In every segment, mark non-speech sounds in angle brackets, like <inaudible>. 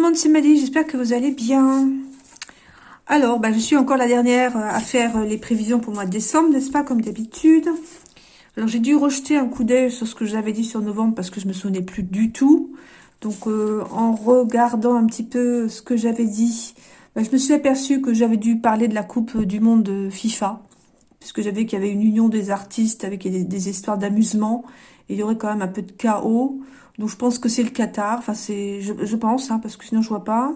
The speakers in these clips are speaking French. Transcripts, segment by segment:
Le monde, c'est Madi, j'espère que vous allez bien. Alors, bah, je suis encore la dernière à faire les prévisions pour le mois de décembre, n'est-ce pas, comme d'habitude. Alors, j'ai dû rejeter un coup d'œil sur ce que j'avais dit sur novembre parce que je me souvenais plus du tout. Donc, euh, en regardant un petit peu ce que j'avais dit, bah, je me suis aperçue que j'avais dû parler de la Coupe du Monde de FIFA. Puisque j'avais qu'il y avait une union des artistes avec des, histoires d'amusement. Il y aurait quand même un peu de chaos. Donc je pense que c'est le Qatar, enfin c'est, je, pense, hein, parce que sinon je vois pas.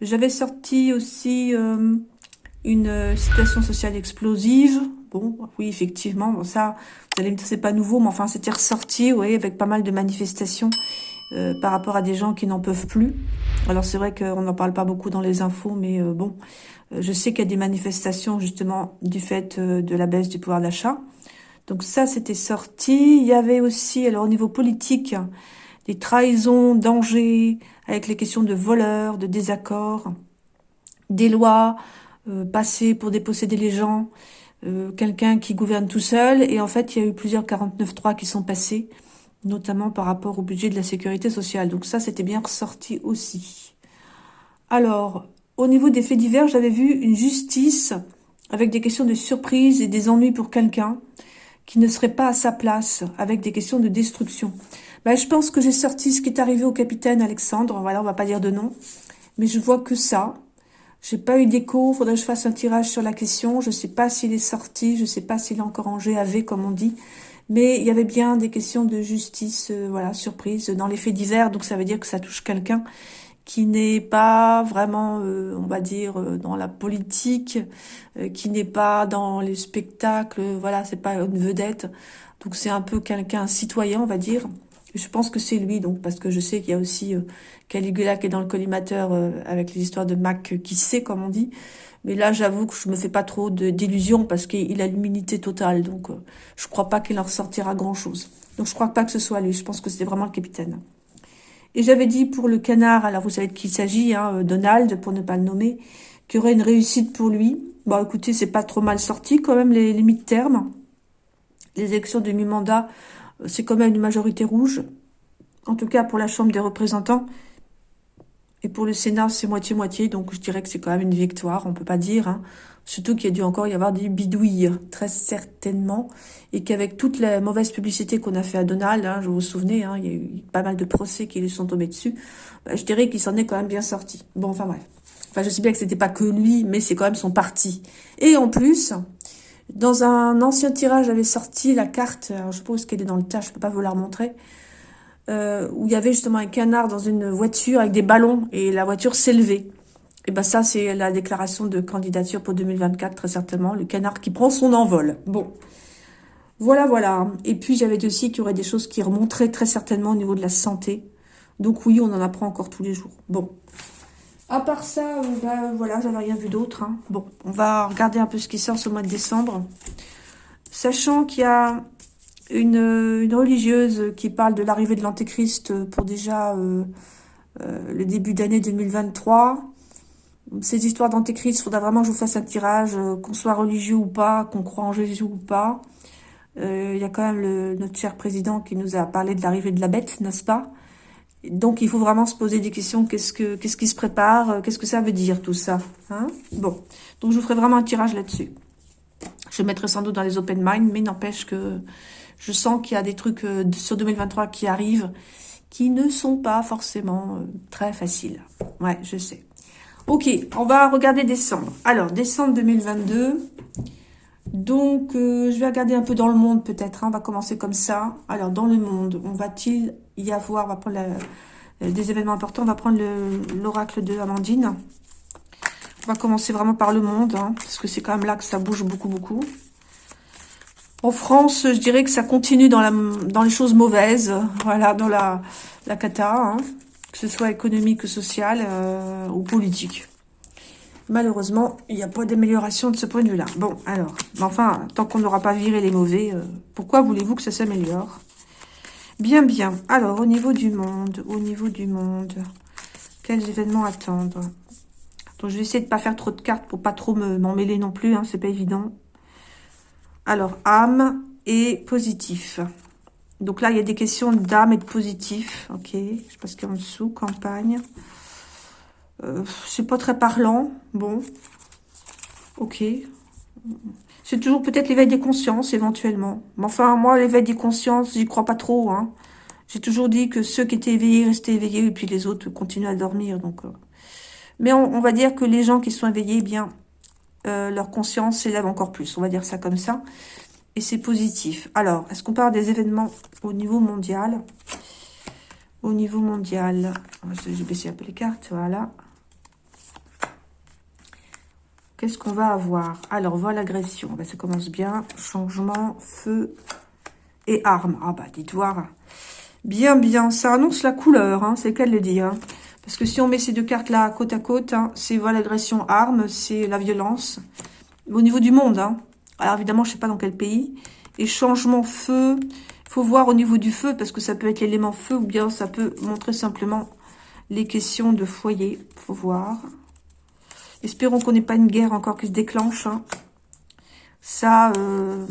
J'avais sorti aussi euh, une euh, situation sociale explosive. Bon, oui, effectivement, bon, ça, vous allez me dire c'est pas nouveau, mais enfin c'était ressorti, oui, avec pas mal de manifestations euh, par rapport à des gens qui n'en peuvent plus. Alors c'est vrai qu'on n'en parle pas beaucoup dans les infos, mais bon, je sais qu'il y a des manifestations justement du fait de la baisse du pouvoir d'achat. Donc ça, c'était sorti. Il y avait aussi, alors au niveau politique, des trahisons, dangers, avec les questions de voleurs, de désaccords, des lois euh, passées pour déposséder les gens, euh, quelqu'un qui gouverne tout seul. Et en fait, il y a eu plusieurs 49.3 qui sont passés, notamment par rapport au budget de la sécurité sociale. Donc ça, c'était bien ressorti aussi. Alors, au niveau des faits divers, j'avais vu une justice avec des questions de surprise et des ennuis pour quelqu'un qui ne serait pas à sa place, avec des questions de destruction. Ben, je pense que j'ai sorti ce qui est arrivé au capitaine Alexandre, voilà, on va pas dire de nom, mais je vois que ça. J'ai pas eu d'écho, faudrait que je fasse un tirage sur la question, je sais pas s'il est sorti, je sais pas s'il est encore en GAV, comme on dit, mais il y avait bien des questions de justice, euh, voilà, surprise, dans les faits divers, donc ça veut dire que ça touche quelqu'un qui n'est pas vraiment, euh, on va dire, euh, dans la politique, euh, qui n'est pas dans les spectacles, voilà, c'est pas une vedette. Donc c'est un peu quelqu'un, citoyen, on va dire. Je pense que c'est lui, donc, parce que je sais qu'il y a aussi Caligula qui est dans le collimateur avec les histoires de Mac qui sait, comme on dit. Mais là, j'avoue que je me fais pas trop d'illusions parce qu'il a l'immunité totale. Donc, je crois pas qu'il en ressortira grand-chose. Donc, je crois pas que ce soit lui. Je pense que c'était vraiment le capitaine. Et j'avais dit pour le canard, alors vous savez de qui il s'agit, hein, euh, Donald, pour ne pas le nommer, qu'il y aurait une réussite pour lui. Bon, écoutez, c'est pas trop mal sorti quand même, les, les mi-termes. Les élections de mi-mandat, euh, c'est quand même une majorité rouge. En tout cas, pour la Chambre des représentants. Et pour le Sénat, c'est moitié-moitié, donc je dirais que c'est quand même une victoire, on peut pas dire. Hein. Surtout qu'il y a dû encore y avoir des bidouilles, très certainement. Et qu'avec toute la mauvaise publicité qu'on a fait à Donald, hein, je vous souvenez, hein, il y a eu pas mal de procès qui lui sont tombés dessus, bah, je dirais qu'il s'en est quand même bien sorti. Bon, enfin bref. Enfin, je sais bien que c'était pas que lui, mais c'est quand même son parti. Et en plus, dans un ancien tirage, j'avais sorti la carte, alors je suppose qu'elle est dans le tas, je peux pas vous la remontrer, euh, où il y avait justement un canard dans une voiture avec des ballons, et la voiture s'élevait. Et ben ça, c'est la déclaration de candidature pour 2024, très certainement. Le canard qui prend son envol. Bon. Voilà, voilà. Et puis, j'avais aussi qu'il y aurait des choses qui remonteraient très certainement au niveau de la santé. Donc oui, on en apprend encore tous les jours. Bon. À part ça, ben, voilà, j'avais rien vu d'autre. Hein. Bon, on va regarder un peu ce qui sort ce mois de décembre. Sachant qu'il y a une, religieuse qui parle de l'arrivée de l'Antéchrist pour déjà euh, euh, le début d'année 2023 ces histoires d'antéchrist, il faudra vraiment que je vous fasse un tirage, euh, qu'on soit religieux ou pas, qu'on croit en Jésus ou pas. Il y a quand même notre cher président qui nous a parlé de l'arrivée de la bête, n'est-ce pas? Donc il faut vraiment se poser des questions. Qu'est-ce que qu'est-ce qui se prépare? Qu'est-ce que ça veut dire tout ça hein? Bon, donc je vous ferai vraiment un tirage là-dessus. Je mettrai sans doute dans les open mind, mais n'empêche que je sens qu'il y a des trucs sur 2023 qui arrivent qui ne sont pas forcément très faciles. Ouais, je sais. Ok, on va regarder décembre. Alors, décembre 2022. Donc, euh, je vais regarder un peu dans le monde peut-être. Hein. On va commencer comme ça. Alors, dans le monde, on va-t-il y avoir, on va prendre euh, des événements importants. On va prendre l'oracle de Amandine. On va commencer vraiment par le monde, hein, parce que c'est quand même là que ça bouge beaucoup, beaucoup. En France, je dirais que ça continue dans, la, dans les choses mauvaises, voilà, dans la, la cata. Hein que ce soit économique, social euh, ou politique. Malheureusement, il n'y a pas d'amélioration de ce point de vue-là. Bon, alors, enfin, tant qu'on n'aura pas viré les mauvais, euh, pourquoi voulez-vous que ça s'améliore? Bien, bien. Alors, au niveau du monde, au niveau du monde, quels événements attendre? Donc, je vais essayer de ne pas faire trop de cartes pour pas trop m'en mêler non plus, hein, c'est pas évident. Alors, âme et positif. Donc là, il y a des questions d'âme et de positif. Ok, je ce qu'il y a en dessous. Campagne. Euh, c'est pas très parlant. Bon. Ok. C'est toujours peut-être l'éveil des consciences, éventuellement. Mais enfin, moi, l'éveil des consciences, j'y crois pas trop. Hein. J'ai toujours dit que ceux qui étaient éveillés restaient éveillés, et puis les autres continuent à dormir. Donc, euh. Mais on, va dire que les gens qui sont éveillés, eh bien, euh, leur conscience s'élève encore plus. On va dire ça comme ça. Et c'est positif. Alors, est-ce qu'on parle des événements au niveau mondial? Au niveau mondial. Je vais baisser un peu les cartes, voilà. Qu'est-ce qu'on va avoir? Alors, voilà l'agression. ça commence bien. Changement, feu et armes. Ah bah, dites voir. Bien, bien. Ça annonce la couleur, hein, c'est qu'elle le dit. Parce que si on met ces deux cartes-là côte à côte, hein, c'est voilà l'agression, armes, c'est la violence. Au niveau du monde, hein. Alors évidemment, je sais pas dans quel pays. Et changement feu, faut voir au niveau du feu, parce que ça peut être l'élément feu, ou bien ça peut montrer simplement les questions de foyer. faut voir. Espérons qu'on n'ait pas une guerre encore qui se déclenche. Hein. Ça, euh,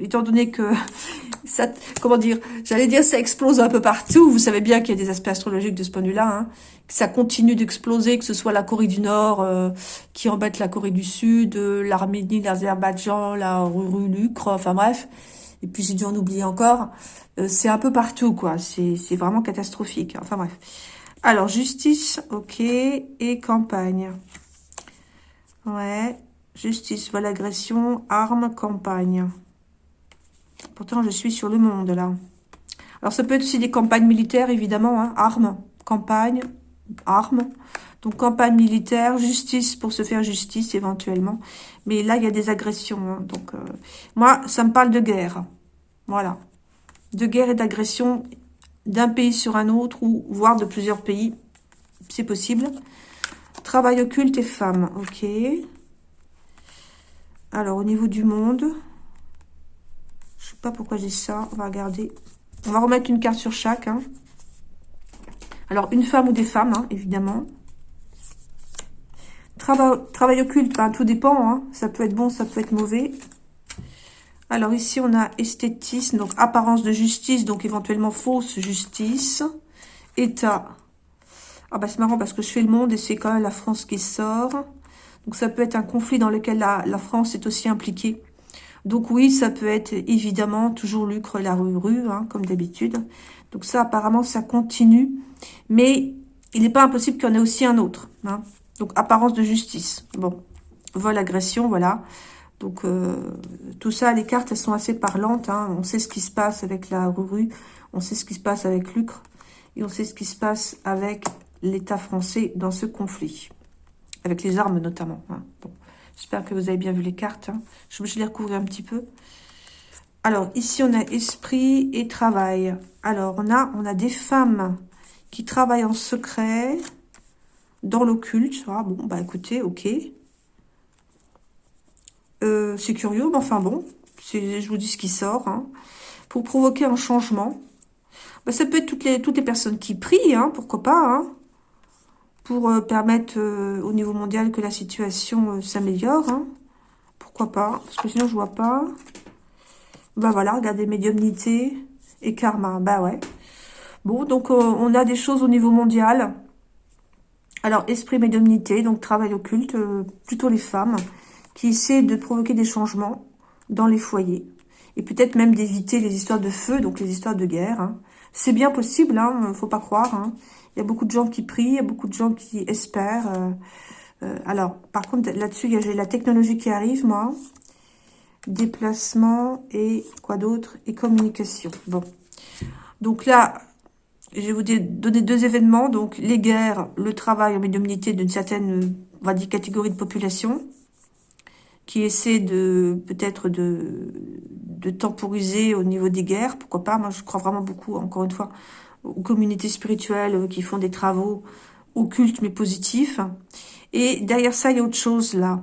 étant donné que <laughs> ça, comment dire, j'allais dire ça explose un peu partout. Vous savez bien qu'il y a des aspects astrologiques de ce point de vue-là. Hein, que ça continue d'exploser, que ce soit la Corée du Nord euh, qui embête la Corée du Sud, euh, l'Arménie, l'Azerbaïdjan, la l'Ucre, enfin bref. Et puis j'ai dû en oublier encore. c'est un peu partout, quoi. C'est vraiment catastrophique. Enfin bref. Alors, justice, ok. Et campagne. Ouais. Justice, voilà agression, armes, campagne. Pourtant, je suis sur le monde, là. Alors, ça peut être aussi des campagnes militaires, évidemment. Hein. Armes, campagne, armes. Donc, campagne militaire, justice pour se faire justice, éventuellement. Mais là, il y a des agressions. Hein. Donc, euh, moi, ça me parle de guerre. Voilà. De guerre et d'agression d'un pays sur un autre, ou voire de plusieurs pays. C'est possible. Travail occulte et femmes. Ok. Alors, au niveau du monde, je sais pas pourquoi j'ai ça. On va regarder. On va remettre une carte sur chaque. Hein. Alors, une femme ou des femmes, hein, évidemment. Travail, travail occulte, ben, tout dépend. Hein. Ça peut être bon, ça peut être mauvais. Alors, ici, on a esthétisme, donc apparence de justice, donc éventuellement fausse justice. État. Ah bah c'est marrant parce que je fais le monde et c'est quand même la France qui sort. Donc ça peut être un conflit dans lequel la, France est aussi impliquée. Donc oui, ça peut être évidemment toujours lucre la rue hein, comme d'habitude. Donc ça, apparemment, ça continue. Mais il n'est pas impossible qu'il y en ait aussi un autre. Hein. Donc apparence de justice. Bon, vol, agression, voilà. Donc euh, tout ça, les cartes, elles sont assez parlantes. Hein. On sait ce qui se passe avec la rue. On sait ce qui se passe avec Lucre. Et on sait ce qui se passe avec l'État français dans ce conflit avec les armes notamment. Hein. J'espère que vous avez bien vu les cartes. Hein. Je vais les recouvrir un petit peu. Alors, ici, on a esprit et travail. Alors, on a, des femmes qui travaillent en secret dans l'occulte. Ah, bon, bah écoutez, ok. Euh, c'est curieux, mais enfin bon, je vous dis ce qui sort. Hein. Pour provoquer un changement. Bah, ça peut être toutes les, toutes les personnes qui prient, pourquoi pas pour euh, permettre euh, au niveau mondial que la situation euh, s'améliore. Hein. Pourquoi pas Parce que sinon, je vois pas. Bah voilà, regardez, médiumnité et karma. Bah ouais. Bon, donc on a des choses au niveau mondial. Alors, esprit, médiumnité, donc travail occulte, plutôt les femmes, qui essaient de provoquer des changements dans les foyers. Et peut-être même d'éviter les histoires de feu, donc les histoires de guerre. Hein. C'est bien possible, hein, faut pas croire. Hein. Il y a beaucoup de gens qui prient, il y a beaucoup de gens qui espèrent. Euh, euh, alors, par contre, là-dessus, j'ai la technologie qui arrive, moi. Déplacement et quoi d'autre? Et communication. Bon. Donc là, je vais vous donner deux événements. Donc, les guerres, le travail en médiumnité d'une certaine, on va dire, catégorie de population qui essaie de peut-être de, de temporiser au niveau des guerres. Pourquoi pas? Moi, je crois vraiment beaucoup, encore une fois, aux communautés spirituelles qui font des travaux occultes mais positifs. Et derrière ça, il y a autre chose là.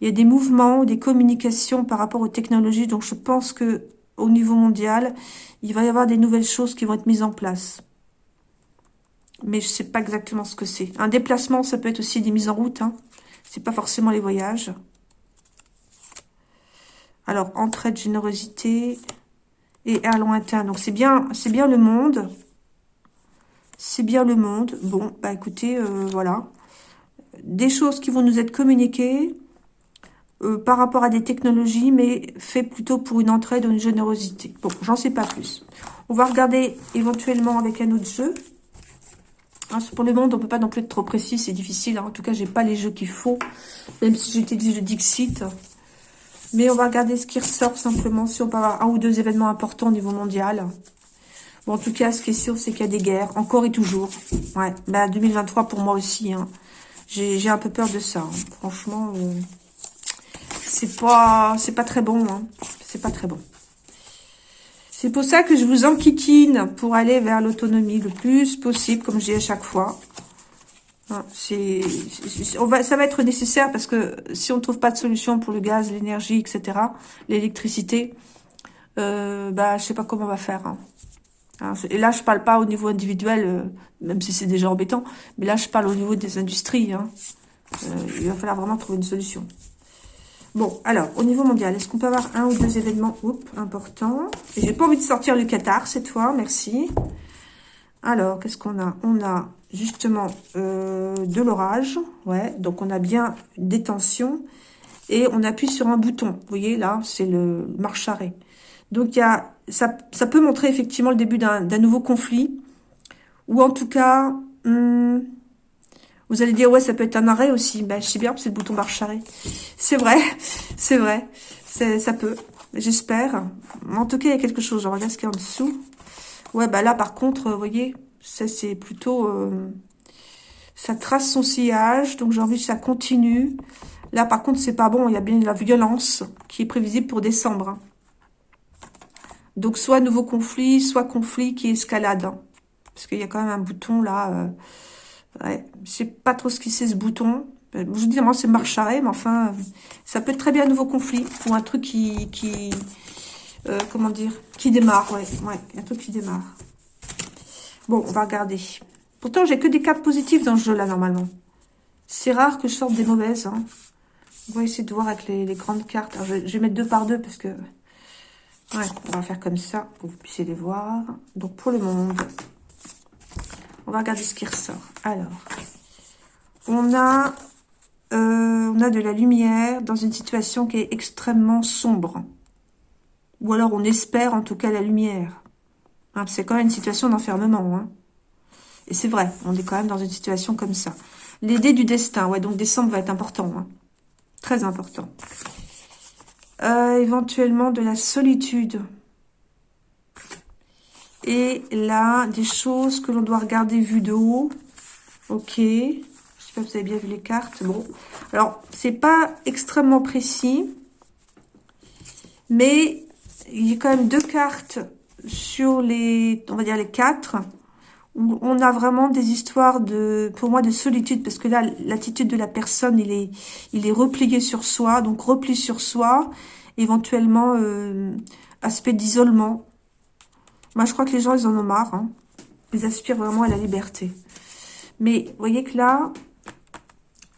Il y a des mouvements, des communications par rapport aux technologies. Donc je pense que au niveau mondial, il va y avoir des nouvelles choses qui vont être mises en place. Mais je ne sais pas exactement ce que c'est. Un déplacement, ça peut être aussi des mises en route. Hein. C'est pas forcément les voyages. Alors, entraide, générosité et à lointain. Donc c'est bien, c'est bien le monde. C'est bien le monde. Bon, bah écoutez, euh, voilà. Des choses qui vont nous être communiquées euh, par rapport à des technologies, mais fait plutôt pour une entraide ou une générosité. Bon, j'en sais pas plus. On va regarder éventuellement avec un autre jeu. Hein, pour le monde, on peut pas non plus être trop précis, c'est difficile. Hein. En tout cas, j'ai pas les jeux qu'il faut, même si des jeux Dixit. Mais on va regarder ce qui ressort simplement, si on peut avoir un ou deux événements importants au niveau mondial. Bon, en tout cas, ce qui est sûr, c'est qu'il y a des guerres, encore et toujours. Ouais, bah 2023 pour moi aussi. Hein. J'ai un peu peur de ça. Hein. Franchement, euh, c'est pas c'est pas très bon. Hein. C'est pas très bon. C'est pour ça que je vous enquiquine pour aller vers l'autonomie le plus possible, comme je dis à chaque fois. Va, ça va être nécessaire parce que si on ne trouve pas de solution pour le gaz, l'énergie, etc., l'électricité, euh, bah, je sais pas comment on va faire. Hein, et là, je parle pas au niveau individuel, euh, même si c'est déjà embêtant, mais là, je parle au niveau des industries. Hein. Euh, il va falloir vraiment trouver une solution. Bon, alors, au niveau mondial, est-ce qu'on peut avoir un ou deux événements oups, importants? J'ai pas envie de sortir le Qatar cette fois, merci. Alors, qu'est-ce qu'on a? On a justement euh, de l'orage, ouais, donc on a bien des tensions, et on appuie sur un bouton. Vous voyez, là, c'est le marche arrêt. Donc, il y a, ça, peut montrer effectivement le début d'un nouveau conflit, ou en tout cas... Hmm, vous allez dire, ouais, ça peut être un arrêt aussi. Ben, je sais bien, c'est le bouton marche arrêt. C'est vrai, <laughs> c'est vrai. Ça peut, j'espère. En tout cas, il y a quelque chose. Je regarde ce qu'il y a en dessous. Ouais, bah là, par contre, vous voyez, ça, c'est plutôt... Euh, ça trace son sillage, donc j'ai envie que ça continue. Là, par contre, c'est pas bon. Il y a bien la violence qui est prévisible pour décembre. Donc, soit nouveau conflit, soit conflit qui escalade. Hein. Parce qu'il y a quand même un bouton, là... Euh, Ouais, je sais pas trop ce qui c'est ce bouton. Euh, je vous dis, moi, c'est marche arrêt, mais enfin, ça peut être très bien un nouveau conflit ou un truc qui, euh, comment dire, qui démarre, ouais, ouais, un truc qui démarre. Bon, on va regarder. Pourtant, j'ai que des cartes positives dans ce jeu-là, normalement. C'est rare que je sorte des mauvaises. Hein. On va essayer de voir avec les, grandes cartes. je, vais, je, vais, mettre deux par deux parce que... Ouais, on va faire comme ça pour que vous puissiez les voir. Donc, pour le monde, on va regarder ce qui ressort. Alors, on a, euh, on a de la lumière dans une situation qui est extrêmement sombre. Ou alors on espère en tout cas la lumière. Hein, c'est quand même une situation d'enfermement. Hein. Et c'est vrai, on est quand même dans une situation comme ça. L'idée du destin, ouais, donc décembre va être important. Hein. Très important. Éventuellement de la solitude. Et là, des choses que l'on doit regarder vues de haut. Ok. Je sais pas si vous avez bien vu les cartes. Bon. Alors, c'est pas extrêmement précis. Mais il y a quand même deux cartes sur les, on va dire les quatre, on a vraiment des histoires de, pour moi, de solitude, parce que là, l'attitude de la personne, il est, il est replié sur soi, donc repli sur soi, éventuellement euh, aspect d'isolement, moi, je crois que les gens, ils en ont marre. Hein. Ils aspirent vraiment à la liberté. Mais vous voyez que là,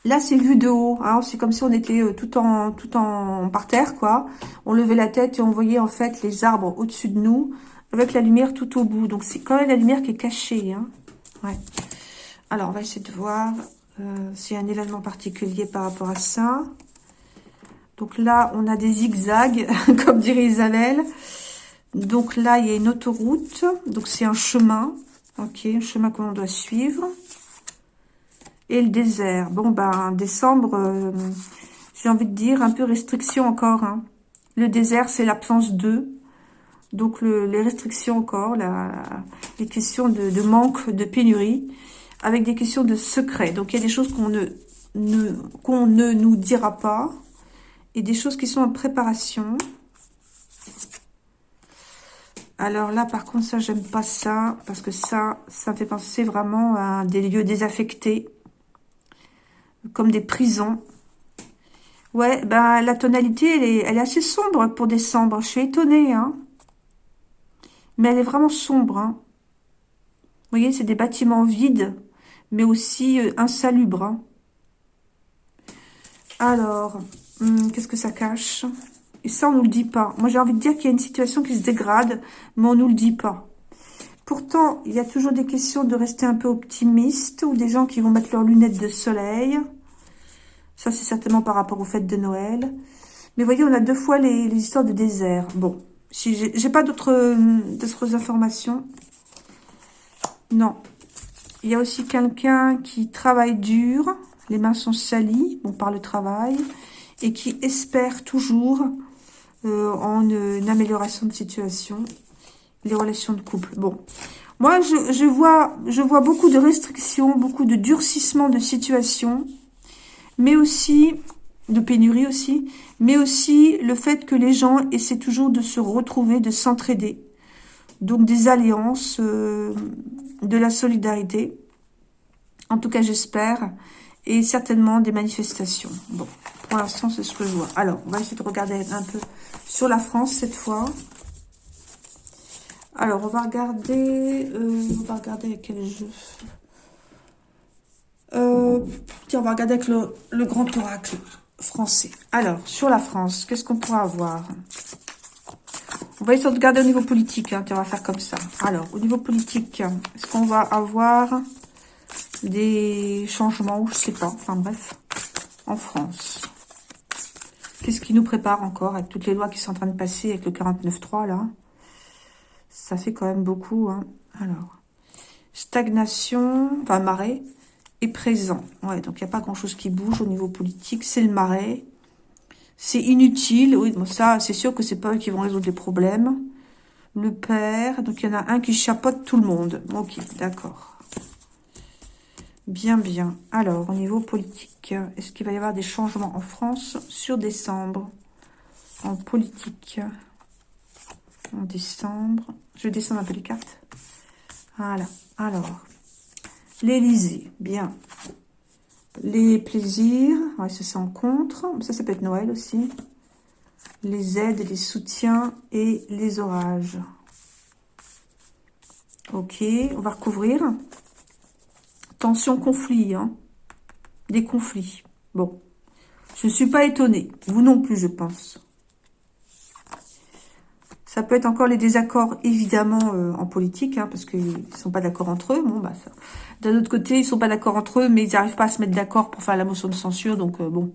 là, c'est vu de haut. Hein. C'est comme si on était euh, tout en tout en par terre, quoi. On levait la tête et on voyait en fait les arbres au-dessus de nous, avec la lumière tout au bout. Donc, c'est quand même la lumière qui est cachée. Hein. Ouais. Alors, on va essayer de voir euh, s'il y a un événement particulier par rapport à ça. Donc là, on a des zigzags, <laughs> comme dirait Isabelle. Donc là, il y a une autoroute. Donc c'est un chemin. Ok, un chemin que l'on doit suivre. Et le désert. Bon, ben, décembre, euh, j'ai envie de dire, un peu restriction encore. Hein. Le désert, c'est l'absence d'eux. Donc les restrictions encore, les questions de, manque, de pénurie, avec des questions de secret. Donc il y a des choses qu'on ne, ne, qu'on ne nous dira pas, et des choses qui sont en préparation. Alors là, par contre, ça, j'aime pas ça, parce que ça, ça fait penser vraiment à des lieux désaffectés, comme des prisons. Ouais, ben la tonalité, elle est, elle est assez sombre pour décembre. Je suis étonnée, hein. Mais elle est vraiment sombre, hein. Vous voyez, c'est des bâtiments vides, mais aussi euh, insalubres. Hein. Alors, hum, qu'est-ce que ça cache? Et ça, on nous le dit pas. Moi, j'ai envie de dire qu'il y a une situation qui se dégrade, mais on nous le dit pas. Pourtant, il y a toujours des questions de rester un peu optimiste ou des gens qui vont mettre leurs lunettes de soleil. Ça, c'est certainement par rapport aux fêtes de Noël. Mais voyez, on a deux fois les, histoires de désert. Bon, j'ai pas d'autres informations. Non. Il y a aussi quelqu'un qui travaille dur. Les mains sont salies, bon, par le travail. Et qui espère toujours euh, en une amélioration de situation les relations de couple. Bon, moi, je, vois, je vois beaucoup de restrictions, beaucoup de durcissement de situation, mais aussi, de pénurie aussi, mais aussi le fait que les gens essaient toujours de se retrouver, de s'entraider. Donc, des alliances, euh, de la solidarité. En tout cas, j'espère. Et certainement des manifestations. Bon, pour l'instant, c'est ce que je vois. Alors, on va essayer de regarder un peu sur la France cette fois. Alors, on va regarder... Euh, on va regarder avec quel jeu euh, Tiens, on va regarder avec le, grand oracle français. Alors, sur la France, qu'est-ce qu'on pourra avoir? On va essayer de regarder au niveau politique. Hein, on va faire comme ça. Alors, au niveau politique, est-ce qu'on va avoir des changements ou je sais pas. Enfin bref, en France? Qu'est-ce qui nous prépare encore avec toutes les lois qui sont en train de passer avec le 49.3 là? Ça fait quand même beaucoup. Hein. Alors, stagnation, enfin marais, présent. Ouais, donc il n'y a pas grand-chose qui bouge au niveau politique. C'est le marais. C'est inutile. Oui, bon, ça, c'est sûr que c'est pas eux qui vont résoudre les problèmes. Le père, donc il y en a un qui chapeaute tout le monde. Ok, d'accord. Bien, bien. Alors, au niveau politique, est-ce qu'il va y avoir des changements en France sur décembre? En politique en décembre. Je descends un peu les cartes. Voilà. Alors, l'Élysée, bien. Les plaisirs, ça c'est en contre. Ça, ça peut être Noël aussi. Les aides, les soutiens et les orages. Ok, on va recouvrir. Tension, conflit. Hein. Des conflits. Bon. Je ne suis pas étonnée. Vous non plus, je pense. Ça peut être encore les désaccords, évidemment, euh, en politique, hein, parce qu'ils ne sont pas d'accord entre eux. Bon, bah, D'un autre côté, ils sont pas d'accord entre eux, mais ils n'arrivent pas à se mettre d'accord pour faire la motion de censure. Donc, euh, bon,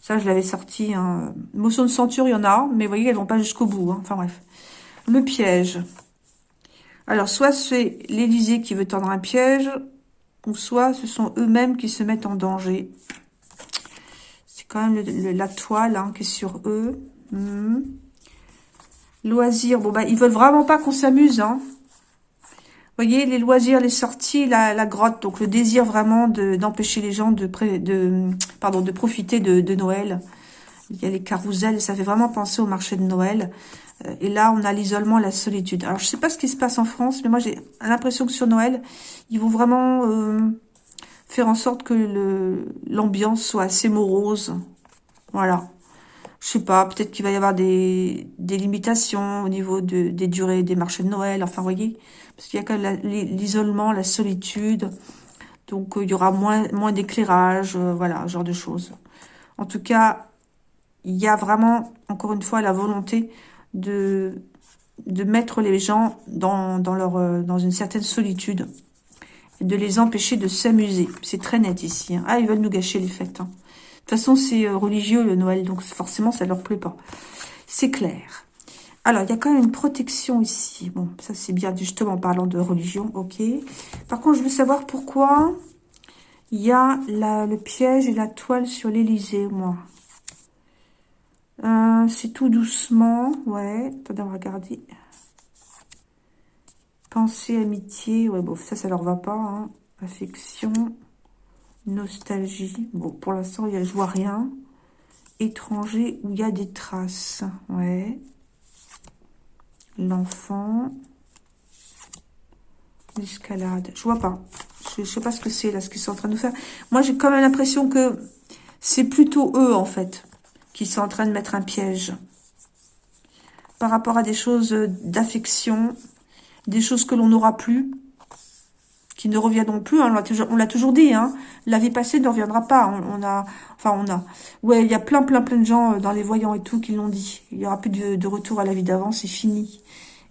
ça, je l'avais sorti. Hein. Motion de censure, il y en a, mais vous voyez, elles vont pas jusqu'au bout. Hein. Enfin, bref. Le piège. Alors, soit c'est l'Élysée qui veut tendre un piège, ou soit ce sont eux-mêmes qui se mettent en danger. C'est quand même la toile hein, qui est sur eux. Hmm. Loisirs, bon bah ils veulent vraiment pas qu'on s'amuse, hein. Voyez, les loisirs, les sorties, la, grotte, donc le désir vraiment d'empêcher les gens de, de, pardon, de profiter de, Noël. Il y a les carousels, ça fait vraiment penser au marché de Noël. Euh, et là, on a l'isolement, la solitude. Alors, je sais pas ce qui se passe en France, mais moi, j'ai l'impression que sur Noël, ils vont vraiment euh, faire en sorte que l'ambiance soit assez morose. Voilà je sais pas, peut-être qu'il va y avoir des, des, limitations au niveau de, des durées des marchés de Noël, enfin, vous voyez, parce qu'il y a quand même l'isolement, la, solitude, donc euh, il y aura moins, moins d'éclairage, euh, voilà, genre de choses. En tout cas, il y a vraiment, encore une fois, la volonté de, de mettre les gens dans, dans, leur, euh, dans une certaine solitude et de les empêcher de s'amuser. C'est très net ici. Hein. Ah, ils veulent nous gâcher les fêtes. Hein. Toute façon, c'est euh, religieux le Noël, donc forcément, ça leur plaît pas. C'est clair. Alors, il y a quand même une protection ici. Bon, ça c'est bien, justement, en parlant de religion, ok. Par contre, je veux savoir pourquoi il y a le piège et la toile sur l'Elysée, moi. Euh, c'est tout doucement, ouais. Attendez, on va regarder. Pensée, amitié, ouais, bon, ça, ça leur va pas, hein. Affection. Nostalgie. Bon, pour l'instant, je vois rien. Étranger, où il y a des traces. Ouais. L'enfant. L'escalade. Je vois pas. Je, sais pas ce que c'est, là, ce qu'ils sont en train de faire. Moi, j'ai quand même l'impression que c'est plutôt eux, en fait, qui sont en train de mettre un piège. Par rapport à des choses d'affection, des choses que l'on n'aura plus, qui ne reviendront plus. Hein, on l'a toujours dit. Hein, la vie passée ne reviendra pas. On, a, enfin, on a. Ouais, il y a plein, plein, plein de gens dans les voyants et tout qui l'ont dit. Il y aura plus de, retour à la vie d'avant. C'est fini.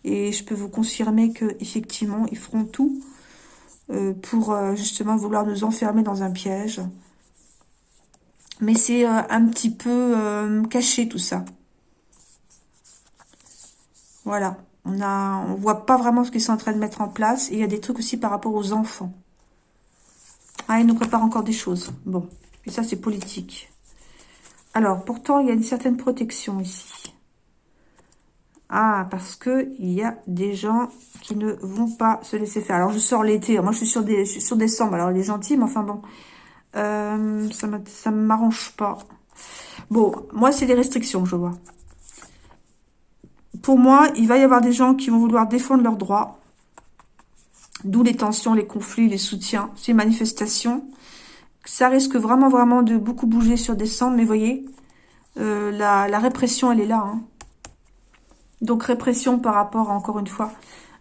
Et je peux vous confirmer que effectivement, ils feront tout euh, pour euh, justement vouloir nous enfermer dans un piège. Mais c'est euh, un petit peu caché tout ça. Voilà. On on voit pas vraiment ce qu'ils sont en train de mettre en place. Il y a des trucs aussi par rapport aux enfants. Ah, ils nous préparent encore des choses. Bon. Et ça, c'est politique. Alors, pourtant, il y a une certaine protection ici. Ah, parce que il y a des gens qui ne vont pas se laisser faire. Alors, je sors l'été. Moi, je suis sur, des, sur décembre. Alors, il est gentil, mais enfin, bon. Euh, ça ne m'arrange pas. Bon, moi, c'est des restrictions, je vois. Pour moi, il va y avoir des gens qui vont vouloir défendre leurs droits. D'où les tensions, les conflits, les soutiens, ces manifestations. Ça risque vraiment, vraiment de beaucoup bouger sur décembre. Mais voyez, euh, la, répression, elle est là. Hein. Donc répression par rapport, encore une fois,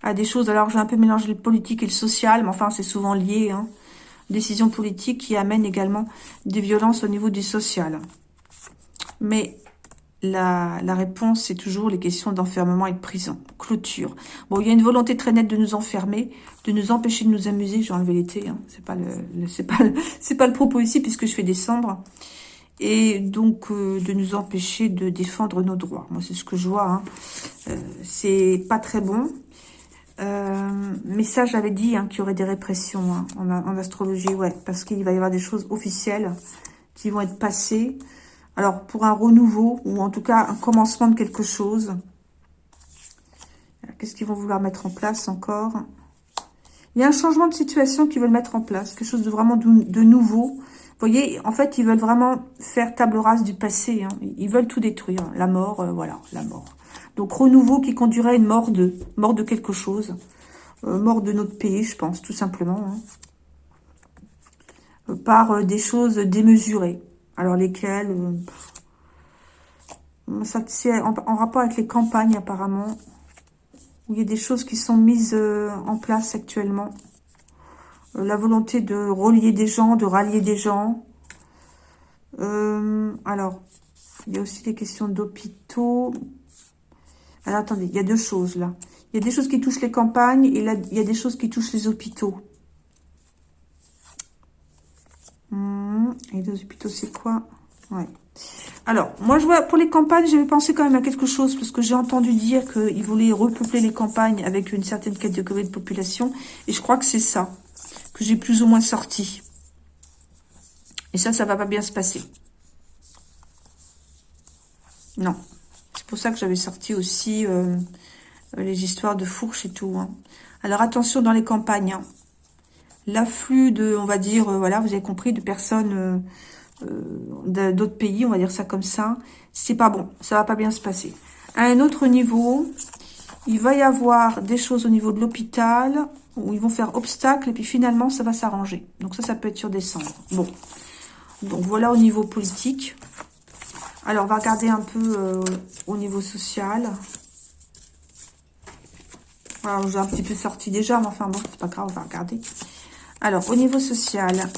à des choses. Alors j'ai un peu mélangé le politique et le social, mais enfin c'est souvent lié. Hein. Décision politique qui amène également des violences au niveau du social. Mais la, réponse, c'est toujours les questions d'enfermement et de prison, clôture. Bon, il y a une volonté très nette de nous enfermer, de nous empêcher de nous amuser. J'ai enlevé l'été, hein. c'est pas le, c'est pas c'est pas le propos ici puisque je fais décembre et donc euh, de nous empêcher de défendre nos droits. Moi, c'est ce que je vois. Hein. Euh, c'est pas très bon. Euh, mais ça, j'avais dit hein, qu'il y aurait des répressions hein, en, en, astrologie, ouais, parce qu'il va y avoir des choses officielles qui vont être passées. Alors, pour un renouveau, ou en tout cas un commencement de quelque chose. Qu'est-ce qu'ils vont vouloir mettre en place encore? Il y a un changement de situation qu'ils veulent mettre en place, quelque chose de vraiment de nouveau, vous voyez, en fait, ils veulent vraiment faire table rase du passé. Hein. Ils veulent tout détruire. La mort, euh, voilà, la mort. Donc, renouveau qui conduirait à une mort de, mort de quelque chose. Euh, mort de notre pays, je pense, tout simplement. Hein. Euh, par des choses démesurées. Alors, lesquelles C'est en, en, rapport avec les campagnes, apparemment. Où il y a des choses qui sont mises en place actuellement la volonté de relier des gens, de rallier des gens. Euh, alors, il y a aussi des questions d'hôpitaux. Alors, attendez, il y a deux choses là. Il y a des choses qui touchent les campagnes et là, il y a des choses qui touchent les hôpitaux. Hmm, et les hôpitaux, c'est quoi? Ouais. Alors, moi, je vois, pour les campagnes, j'avais pensé quand même à quelque chose, parce que j'ai entendu dire qu'ils voulaient repeupler les campagnes avec une certaine catégorie de population, et je crois que c'est ça que j'ai plus ou moins sorti. Et ça, ça va pas bien se passer. Non. C'est pour ça que j'avais sorti aussi euh, les histoires de fourches et tout. Hein. Alors attention dans les campagnes. Hein. L'afflux de, on va dire, euh, voilà, vous avez compris, de personnes euh, d'autres pays, on va dire ça comme ça. C'est pas bon. Ça va pas bien se passer. À un autre niveau, il va y avoir des choses au niveau de l'hôpital, où ils vont faire obstacle et puis finalement ça va s'arranger. Donc ça, ça peut être sur décembre. Bon, donc voilà au niveau politique. Alors on va regarder un peu euh, au niveau social. Alors j'ai un petit peu sorti déjà, mais enfin bon, c'est pas grave, on va regarder. Alors au niveau social,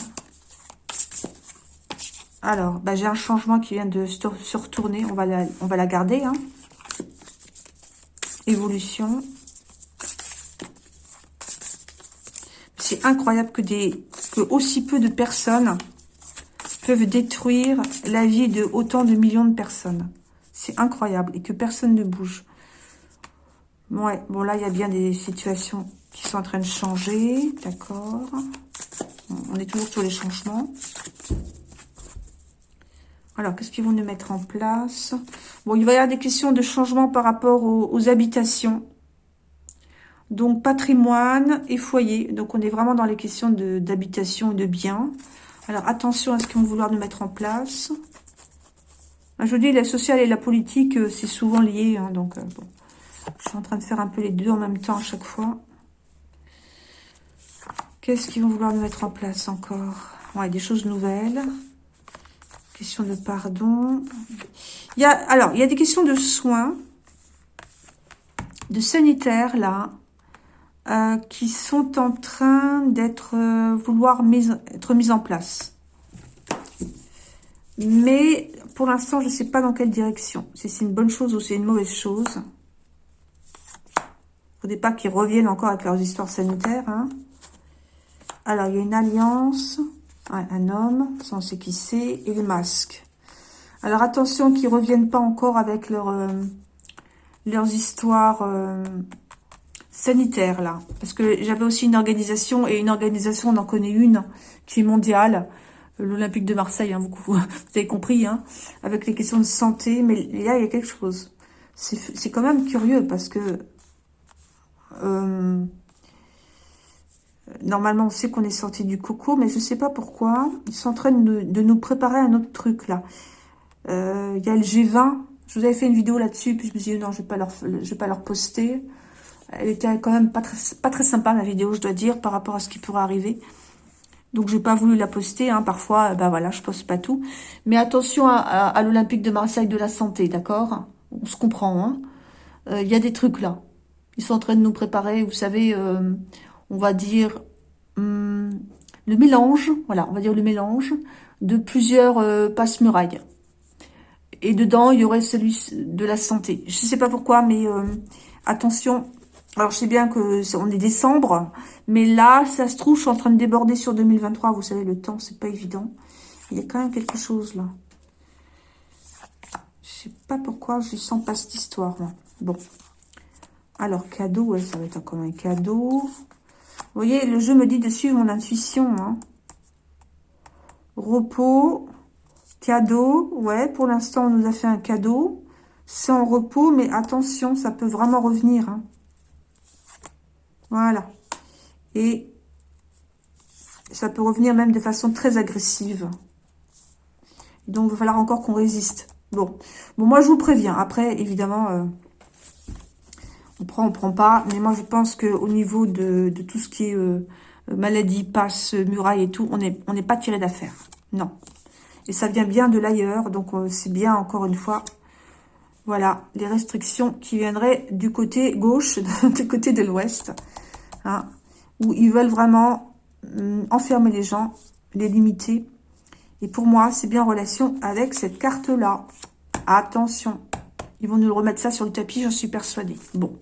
alors bah, j'ai un changement qui vient de se retourner, on va la, garder. Hein. Évolution. C'est incroyable que, des, aussi peu de personnes peuvent détruire la vie de autant de millions de personnes. C'est incroyable. Et que personne ne bouge. Ouais, bon là, il y a bien des situations qui sont en train de changer. D'accord. On est toujours sur les changements. Alors, qu'est-ce qu'ils vont nous mettre en place? Bon, il va y avoir des questions de changement par rapport aux habitations. Donc, patrimoine et foyer. Donc, on est vraiment dans les questions d'habitation et de biens. Alors, attention à ce qu'ils vont vouloir nous mettre en place. Je vous dis, la sociale et la politique, euh, c'est souvent lié. Hein, donc, euh, bon. Je suis en train de faire un peu les deux en même temps à chaque fois. Qu'est-ce qu'ils vont vouloir nous mettre en place encore? Ouais, des choses nouvelles. Question de pardon. Il y a, alors, il y a des questions de soins, de sanitaire, là. euh, qui sont en train d'être euh, vouloir être mises en place. Mais pour l'instant, je ne sais pas dans quelle direction. Si c'est une bonne chose ou c'est une mauvaise chose. Il ne faudrait pas qu'ils reviennent encore avec leurs histoires sanitaires. Hein. Alors, il y a une alliance, un homme, ça on qui c'est, et le masque. Alors, attention qu'ils ne reviennent pas encore avec leur, euh, leurs histoires euh, sanitaires, là. Parce que j'avais aussi une organisation, et une organisation, on en connaît une, qui est mondiale, l'Olympique de Marseille, hein, vous, vous, <laughs> avez compris, hein, avec les questions de santé, mais là, il y a quelque chose. C'est quand même curieux, parce que... Euh, normalement, on sait qu'on est sorti du coco, mais je ne sais pas pourquoi. Ils sont en train de, nous préparer un autre truc, là. Euh, il y a le G20. Je vous avais fait une vidéo là-dessus, puis je me suis dit, non, je ne vais, pas leur, poster. Elle était quand même pas très, pas très sympa, la vidéo, je dois dire, par rapport à ce qui pourrait arriver. Donc, je n'ai pas voulu la poster. Hein. Parfois, ben voilà, je poste pas tout. Mais attention à, l'Olympique de Marseille de la santé, d'accord? On se comprend. Hein euh, Il y a des trucs là. Ils sont en train de nous préparer, vous savez, on va dire, hum, le mélange, voilà, on va dire le mélange de plusieurs passe-murailles et dedans, il y aurait celui de la santé. Je ne sais pas pourquoi, mais euh, attention. Alors, je sais bien que on est décembre, mais là, ça se trouve, je suis en train de déborder sur 2023. Vous savez, le temps, c'est pas évident. Il y a quand même quelque chose, là. Je sais pas pourquoi, je sens pas cette histoire, Bon. Alors, cadeau, ça va être encore un cadeau. Vous voyez, le jeu me dit de suivre mon intuition, hein. Repos. Cadeau, ouais, pour l'instant, on nous a fait un cadeau. En repos, mais attention, ça peut vraiment revenir. Hein. Voilà. Et ça peut revenir même de façon très agressive. Donc, il va falloir encore qu'on résiste. Bon. bon, moi, je vous préviens. Après, évidemment, euh, on prend, on prend pas. Mais moi, je pense qu'au niveau de, tout ce qui est euh, maladie, passe, muraille et tout, on n'est pas tiré d'affaire. Non. Et ça vient bien de l'ailleurs, donc euh, c'est bien, encore une fois, voilà, les restrictions qui viendraient du côté gauche, <laughs> du côté de l'ouest, hein, où ils veulent vraiment hum, enfermer les gens, les limiter. Et pour moi, c'est bien en relation avec cette carte-là. Attention, ils vont nous remettre ça sur le tapis, j'en suis persuadée. Bon,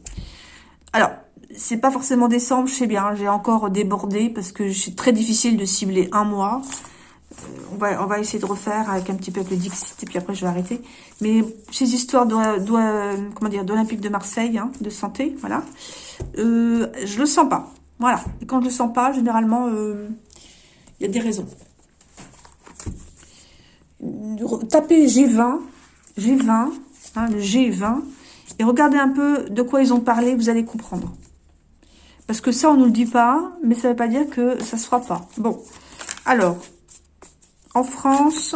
alors, c'est pas forcément décembre, je sais bien, j'ai encore débordé parce que c'est très difficile de cibler un mois on va, on va essayer de refaire avec un petit peu de Dixit, et puis après je vais arrêter. Mais ces histoires d'Olympique de Marseille, hein, de santé, voilà, euh, je le sens pas. Voilà. Et quand je le sens pas, généralement, euh, il y a des raisons. Tapez G20, G20, hein, le G20, et regardez un peu de quoi ils ont parlé, vous allez comprendre. Parce que ça, on nous le dit pas, mais ça veut pas dire que ça se fera pas. Bon, alors, en France,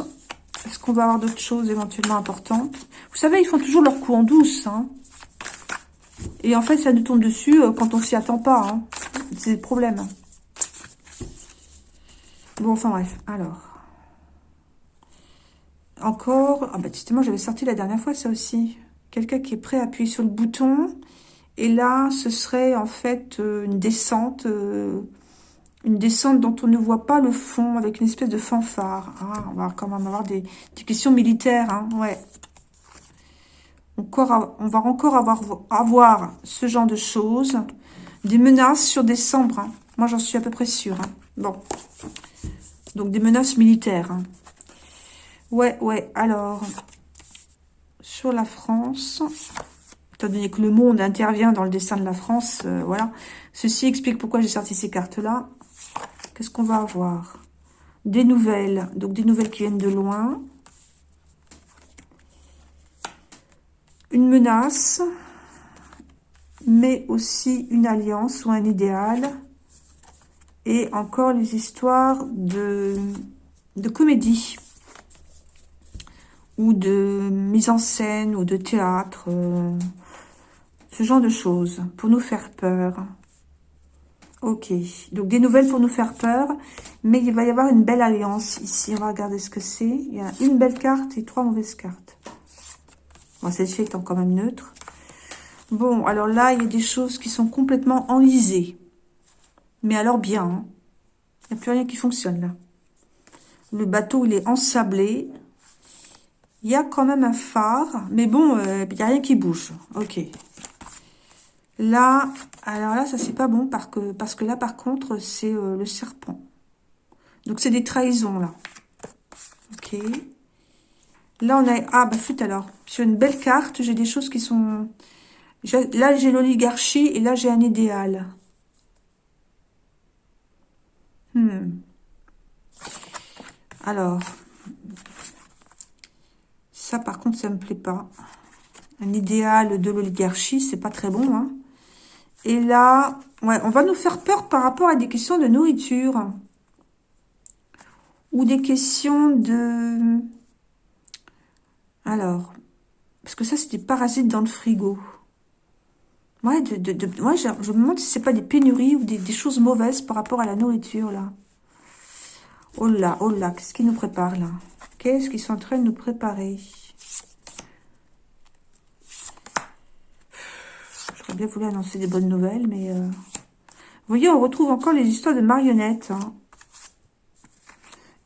est-ce qu'on va avoir d'autres choses éventuellement importantes? Vous savez, ils font toujours leur coup en douce. Hein. Et en fait, ça nous tombe dessus euh, quand on s'y attend pas. Hein. C'est le problème. Bon, enfin bref. Alors. Encore. Ah bah justement, j'avais sorti la dernière fois ça aussi. Quelqu'un qui est prêt à appuyer sur le bouton. Et là, ce serait en fait euh, une descente... Euh, une descente dont on ne voit pas le fond, avec une espèce de fanfare. Ah, on va quand même avoir des, questions militaires, hein, ouais. On va encore avoir, ce genre de choses. Des menaces sur décembre. Hein. Moi, j'en suis à peu près sûre. Hein. Bon. Donc, des menaces militaires. Ouais, ouais. Alors, sur la France, étant donné que le monde intervient dans le dessin de la France, euh, voilà. Ceci explique pourquoi j'ai sorti ces cartes-là. Qu'est-ce qu'on va avoir? Des nouvelles, donc des nouvelles qui viennent de loin. Une menace, mais aussi une alliance ou un idéal. Et encore les histoires de, de comédie ou de mise en scène ou de théâtre, euh, ce genre de choses, pour nous faire peur. Ok, donc des nouvelles pour nous faire peur, mais il va y avoir une belle alliance ici. On va regarder ce que c'est. Il y a une belle carte et trois mauvaises cartes. Bon, celle-ci étant quand même neutre. Bon, alors là, il y a des choses qui sont complètement enlisées. Mais alors bien. Hein. Il n'y a plus rien qui fonctionne là. Le bateau, il est ensablé. Il y a quand même un phare. Mais bon, euh, il n'y a rien qui bouge. Ok. Là, alors là, ça c'est pas bon parce que, parce que là, par contre, c'est euh, le serpent. Donc, c'est des trahisons, là. Ok. Là, on a... Ah, bah, flûte alors. Sur une belle carte, j'ai des choses qui sont... Là, j'ai l'oligarchie et là, j'ai un idéal. Hmm. Alors, par contre, ça me plaît pas. Un idéal de l'oligarchie, c'est pas très bon. Hein. Et là, ouais, on va nous faire peur par rapport à des questions de nourriture. Ou des questions de... Alors, parce que ça, c'est des parasites dans le frigo. Ouais, de, de, moi, je, me demande si c'est pas des pénuries ou des, choses mauvaises par rapport à la nourriture, là. Oh là, oh là, qu'est-ce qu'ils nous préparent, là? Qu'est-ce qu'ils sont en train de nous préparer? J'aurais bien voulu annoncer des bonnes nouvelles, mais... Euh, vous voyez, on retrouve encore les histoires de marionnettes. Hein.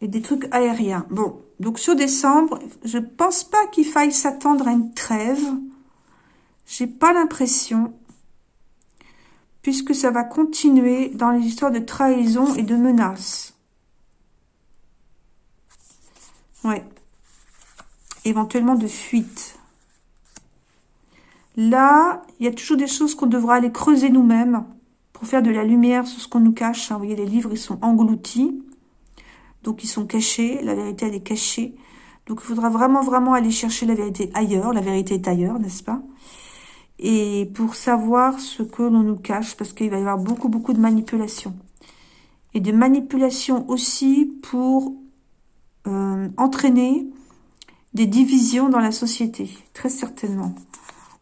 Et des trucs aériens. Bon, donc sur décembre, je pense pas qu'il faille s'attendre à une trêve. J'ai pas l'impression puisque ça va continuer dans les histoires de trahison et de menaces. Éventuellement de fuite. Là, il y a toujours des choses qu'on devra aller creuser nous-mêmes pour faire de la lumière sur ce qu'on nous cache. Vous voyez, les livres, ils sont engloutis. Donc, ils sont cachés. La vérité, elle est cachée. Donc, il faudra vraiment, vraiment aller chercher la vérité ailleurs. La vérité est ailleurs, n'est-ce pas? Et pour savoir ce que l'on nous cache, parce qu'il va y avoir beaucoup, beaucoup de manipulation. Et de manipulation aussi pour euh, entraîner des divisions dans la société, très certainement.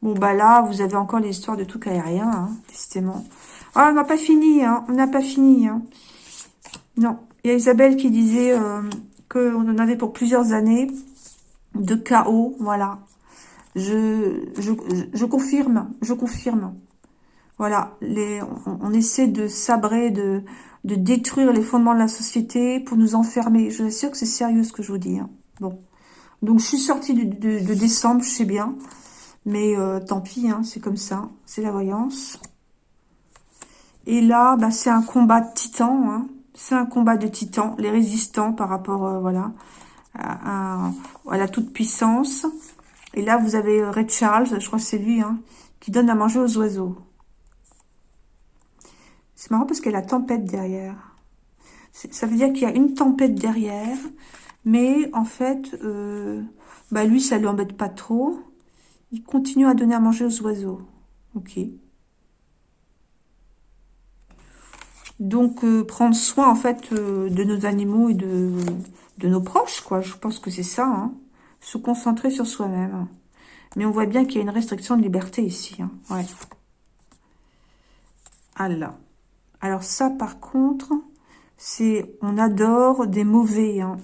Bon, bah là, vous avez encore l'histoire de tout aérien, hein, décidément. Ah, on n'a pas fini, hein, on n'a pas fini. Hein. Non, il y a Isabelle qui disait euh, qu'on en avait pour plusieurs années de chaos, voilà. Je, je, je confirme, je confirme. Voilà, les, on, essaie de sabrer, de, de détruire les fondements de la société pour nous enfermer. Je suis sûre que c'est sérieux ce que je vous dis. Hein. Bon, donc je suis sortie de, décembre, je sais bien. Mais euh, tant pis, hein, c'est comme ça. C'est la voyance. Et là, bah, c'est un combat de titans. Hein. C'est un combat de titans. Les résistants par rapport euh, voilà, à, la toute-puissance. Et là, vous avez euh, Red Charles, je crois que c'est lui, qui donne à manger aux oiseaux. C'est marrant parce qu'il y a la tempête derrière. Ça veut dire qu'il y a une tempête derrière, mais en fait, euh, bah lui, ça lui embête pas trop. Il continue à donner à manger aux oiseaux. Ok. Donc, euh, prendre soin, en fait, de nos animaux et de, de nos proches, quoi. Je pense que c'est ça, hein se concentrer sur soi-même. Mais on voit bien qu'il y a une restriction de liberté ici. Hein. Ouais. Alors. Alors ça, par contre, c'est... On adore des mauvais. Hein.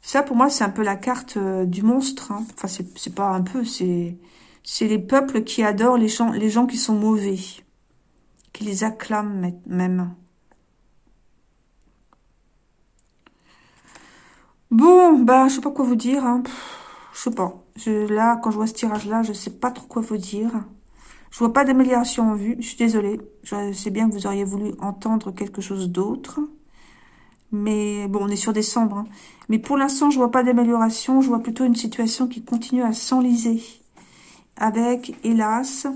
Ça, pour moi, c'est un peu la carte euh, du monstre. Hein. Enfin, c'est pas un peu, c'est... C'est les peuples qui adorent les gens, qui sont mauvais. Qui les acclament même. Bon, bah, je sais pas quoi vous dire. Hein. je sais pas. Là, quand je vois ce tirage-là, je sais pas trop quoi vous dire. Je vois pas d'amélioration en vue. Je suis désolée. Je sais bien que vous auriez voulu entendre quelque chose d'autre. Mais bon, on est sur décembre. Hein. Mais pour l'instant, je vois pas d'amélioration. Je vois plutôt une situation qui continue à s'enliser. Avec, hélas,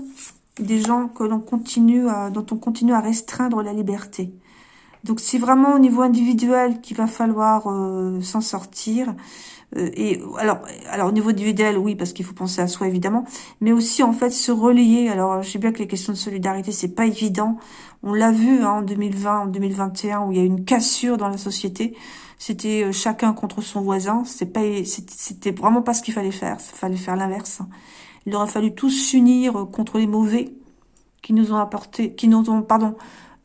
des gens que l'on continue à, dont on continue à restreindre la liberté. Donc c'est vraiment au niveau individuel qu'il va falloir euh, s'en sortir. Euh, et alors, alors au niveau individuel, oui, parce qu'il faut penser à soi évidemment, mais aussi en fait se relier. Alors je sais bien que les questions de solidarité c'est pas évident. On l'a vu hein, en 2020, en 2021 où il y a une cassure dans la société. C'était euh, chacun contre son voisin. C'était pas, c'était vraiment pas ce qu'il fallait faire. Il fallait faire l'inverse. Il aurait fallu tous s'unir contre les mauvais qui nous ont apporté, qui nous ont, pardon,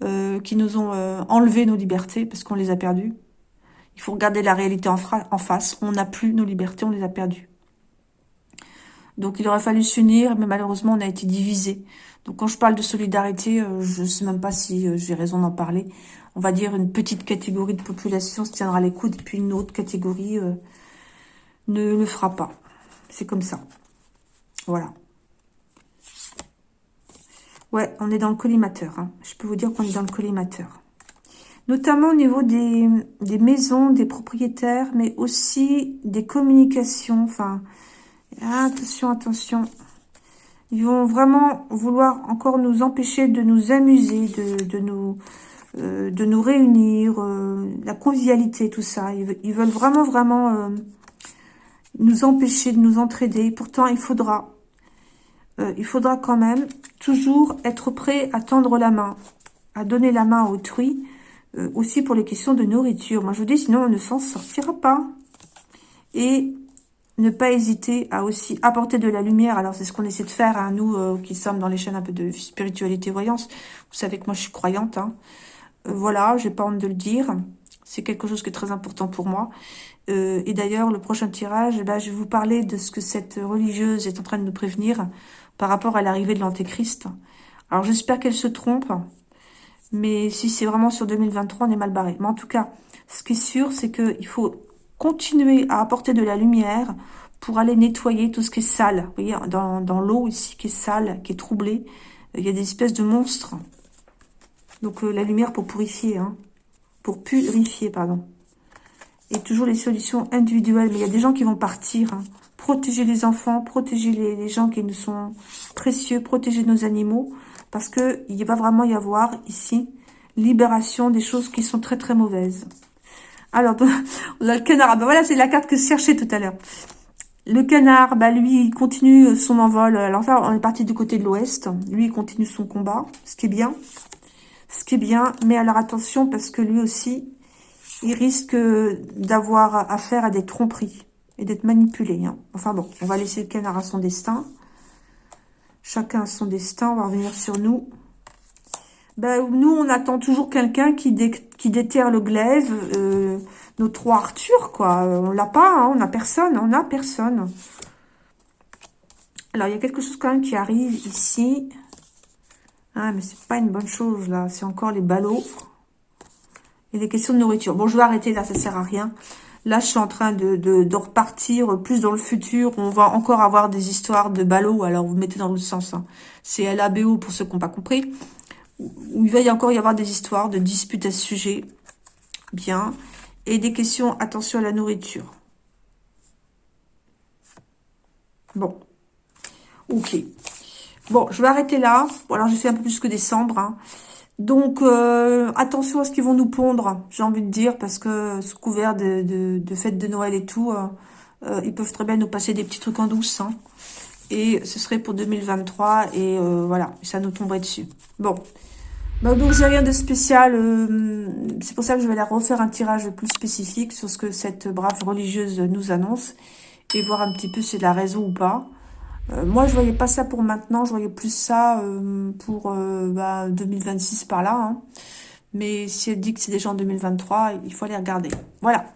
euh, qui nous ont euh, enlevé nos libertés parce qu'on les a perdues. Il faut regarder la réalité en, face. On n'a plus nos libertés, on les a perdues. Donc il aurait fallu s'unir, mais malheureusement on a été divisés. Donc quand je parle de solidarité, euh, je ne sais même pas si euh, j'ai raison d'en parler. On va dire une petite catégorie de population se tiendra les coudes, et puis une autre catégorie euh, ne le fera pas. C'est comme ça. Voilà. Ouais, on est dans le collimateur. Hein. Je peux vous dire qu'on est dans le collimateur. Notamment au niveau des, maisons, des propriétaires, mais aussi des communications. Enfin, attention, attention. Ils vont vraiment vouloir encore nous empêcher de nous amuser, de, de nous, euh, de nous réunir, euh, la convivialité, tout ça. Ils, veulent vraiment, vraiment euh, nous empêcher de nous entraider. Pourtant, il faudra, il faudra quand même toujours être prêt à tendre la main, à donner la main à autrui, aussi pour les questions de nourriture. Moi, je vous dis, sinon, on ne s'en sortira pas. Et ne pas hésiter à aussi apporter de la lumière. Alors, c'est ce qu'on essaie de faire, hein, nous euh, qui sommes dans les chaînes un peu de spiritualité voyance. Vous savez que moi, je suis croyante. Hein. Euh, voilà, j'ai pas honte de le dire. C'est quelque chose qui est très important pour moi. Euh, et d'ailleurs, le prochain tirage, eh ben, je vais vous parler de ce que cette religieuse est en train de nous prévenir par rapport à l'arrivée de l'Antéchrist. Alors, j'espère qu'elle se trompe. Mais si c'est vraiment sur 2023, on est mal barré. Mais en tout cas, ce qui est sûr, c'est qu'il faut continuer à apporter de la lumière pour aller nettoyer tout ce qui est sale. Vous voyez, dans, l'eau ici qui est sale, qui est troublée, il y a des espèces de monstres. Donc euh, la lumière pour purifier, hein, pour purifier, pardon. Et toujours les solutions individuelles. Mais il y a des gens qui vont partir. Hein. Protéger les enfants, protéger les, gens qui nous sont précieux, protéger nos animaux. Parce que il va vraiment y avoir ici libération des choses qui sont très très mauvaises. Alors, on <laughs> a le canard. Ben voilà, c'est la carte que je cherchais tout à l'heure. Le canard, bah lui, il continue son envol. Alors ça, on est parti du côté de l'ouest. Lui, il continue son combat, ce qui est bien. Ce qui est bien, mais alors attention, parce que lui aussi, il risque d'avoir affaire à des tromperies et d'être manipulé. Hein. Enfin bon, on va laisser le canard à son destin. Chacun a son destin, on va revenir sur nous. Ben, nous, on attend toujours quelqu'un qui, déterre le glaive, euh, nos trois Arthur, quoi. On l'a pas, hein, on n'a personne, on n'a personne. Alors, il y a quelque chose quand même qui arrive ici. Ah, mais c'est pas une bonne chose, là. C'est encore les ballots. Et des questions de nourriture. Bon, je vais arrêter, là, ça sert à rien. Là, je suis en train de, repartir plus dans le futur. On va encore avoir des histoires de ballots. Alors, vous mettez dans le sens. Hein. C'est LABO pour ceux qui n'ont pas compris où il va y encore y avoir des histoires de disputes à ce sujet. Bien. Et des questions, attention à la nourriture. Bon. Ok. Bon, je vais arrêter là. Bon, alors j'ai fait un peu plus que décembre. Hein. Donc, euh, attention à ce qu'ils vont nous pondre, j'ai envie de dire, parce que sous couvert de, fêtes de Noël et tout, euh, euh, ils peuvent très bien nous passer des petits trucs en douce. Hein. Et ce serait pour 2023, et voilà, ça nous tomberait dessus. Bon, bah, donc j'ai rien de spécial. C'est pour ça que je vais aller refaire un tirage plus spécifique sur ce que cette brave religieuse nous annonce et voir un petit peu si c'est la raison ou pas. Euh, moi, je voyais pas ça pour maintenant. Je voyais plus ça euh, pour bah, 2026 par là. Hein. Mais si elle dit que c'est déjà en 2023, il faut aller regarder. Voilà.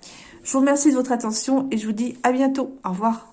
Je vous remercie de votre attention et je vous dis à bientôt. Au revoir.